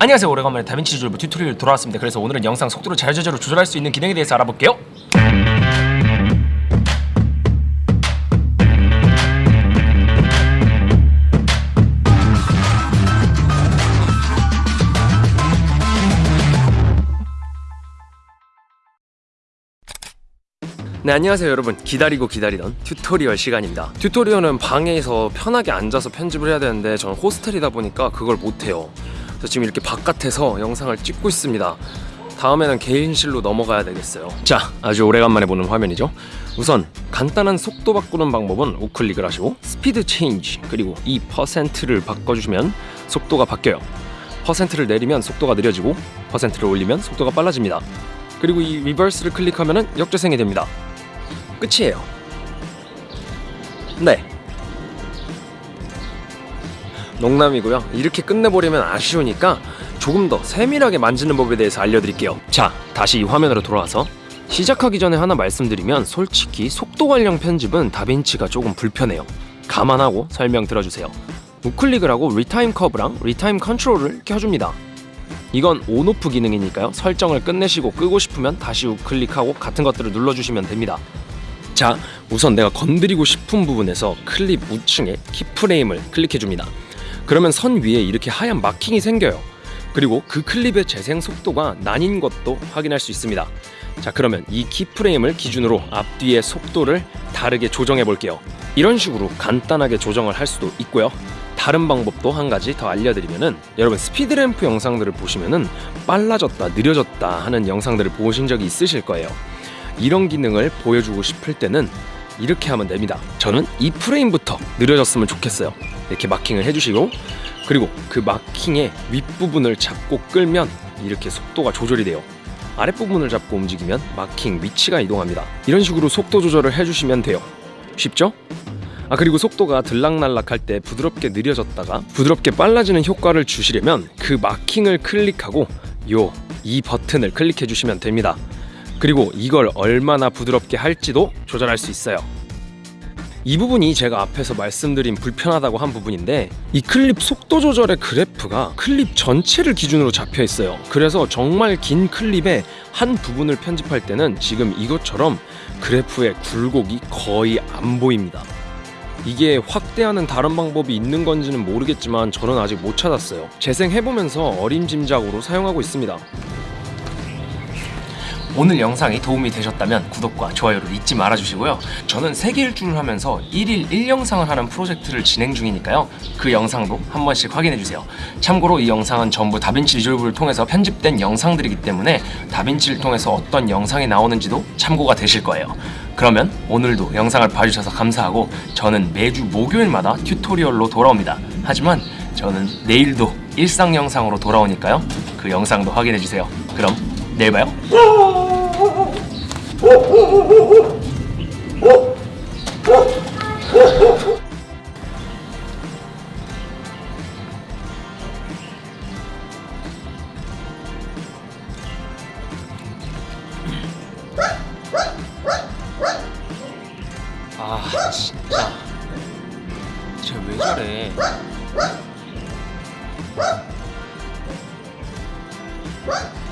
안녕하세요. 오래간만에 DaVinci Resolve tutorial 돌아왔습니다. 그래서 오늘은 영상 속도를 자유자재로 조절할 수 있는 기능에 대해서 알아볼게요. 네 안녕하세요 여러분. 기다리고 기다리던 tutorial 시간입니다. tutorial은 방에서 편하게 앉아서 편집을 해야 되는데 저는 호스텔이다 보니까 그걸 못해요 그래서 지금 이렇게 바깥에서 영상을 찍고 있습니다. 다음에는 개인실로 넘어가야 되겠어요. 자 아주 오래간만에 보는 화면이죠. 우선 간단한 속도 바꾸는 방법은 우클릭을 하시고 speed change 그리고 이 퍼센트를 바꿔주시면 속도가 바뀌어요. 퍼센트를 내리면 속도가 느려지고 퍼센트를 올리면 속도가 빨라집니다. 그리고 이 reverse를 클릭하면 역재생이 됩니다. 끝이에요. 네 농담이고요. 이렇게 끝내버리면 아쉬우니까 조금 더 세밀하게 만지는 법에 대해서 알려드릴게요. 자 다시 이 화면으로 돌아와서 시작하기 전에 하나 말씀드리면 솔직히 속도 관련 편집은 DaVinci가 조금 불편해요. 감안하고 설명 들어주세요. 우클릭을 하고 retime curve랑 retime control을 켜줍니다. 이건 on off 기능이니까요. 설정을 끝내시고 끄고 싶으면 다시 우클릭하고 같은 것들을 눌러주시면 됩니다. 자 우선 내가 건드리고 싶은 부분에서 클립 우측에 키프레임을 클릭해줍니다 그러면 선 위에 이렇게 하얀 마킹이 생겨요. 그리고 그 클립의 재생 속도가 난인 것도 확인할 수 있습니다. 자 그러면 이 키프레임을 기준으로 앞뒤의 속도를 다르게 조정해 볼게요. 이런 식으로 간단하게 조정을 할 수도 있고요. 다른 방법도 한 가지 더 알려드리면은 여러분 스피드램프 영상들을 보시면은 빨라졌다 느려졌다 하는 영상들을 보신 적이 있으실 거예요. 이런 기능을 보여주고 싶을 때는 이렇게 하면 됩니다. 저는 이 프레임부터 느려졌으면 좋겠어요. 이렇게 마킹을 해주시고 그리고 그 마킹의 윗부분을 잡고 끌면 이렇게 속도가 조절이 돼요. 아랫부분을 잡고 움직이면 마킹 위치가 이동합니다. 이런 식으로 속도 조절을 해주시면 돼요. 쉽죠? 아 그리고 속도가 들락날락할 때 부드럽게 느려졌다가 부드럽게 빨라지는 효과를 주시려면 그 마킹을 클릭하고 요 이 버튼을 클릭해 주시면 됩니다. 그리고 이걸 얼마나 부드럽게 할지도 조절할 수 있어요 이 부분이 제가 앞에서 말씀드린 불편하다고 한 부분인데 이 클립 속도 조절의 그래프가 클립 전체를 기준으로 잡혀 있어요. 그래서 정말 긴 클립의 한 부분을 편집할 때는 지금 이것처럼 그래프의 굴곡이 거의 안 보입니다. 이게 확대하는 다른 방법이 있는 건지는 모르겠지만 저는 아직 못 찾았어요. 재생해보면서 어림짐작으로 사용하고 있습니다 오늘 영상이 도움이 되셨다면 구독과 좋아요를 잊지 말아주시고요. 저는 세계 일주를 하면서 1일 1영상을 하는 프로젝트를 진행 중이니까요. 그 영상도 한 번씩 확인해주세요. 참고로 이 영상은 전부 다빈치 리졸브를 통해서 편집된 영상들이기 때문에 다빈치를 통해서 어떤 영상이 나오는지도 참고가 되실 거예요. 그러면 오늘도 영상을 봐주셔서 감사하고 저는 매주 목요일마다 튜토리얼로 돌아옵니다. 하지만 저는 내일도 일상 영상으로 돌아오니까요. 그 영상도 확인해주세요. 그럼 내일 봐요 아 진짜 쟤왜 저래 What?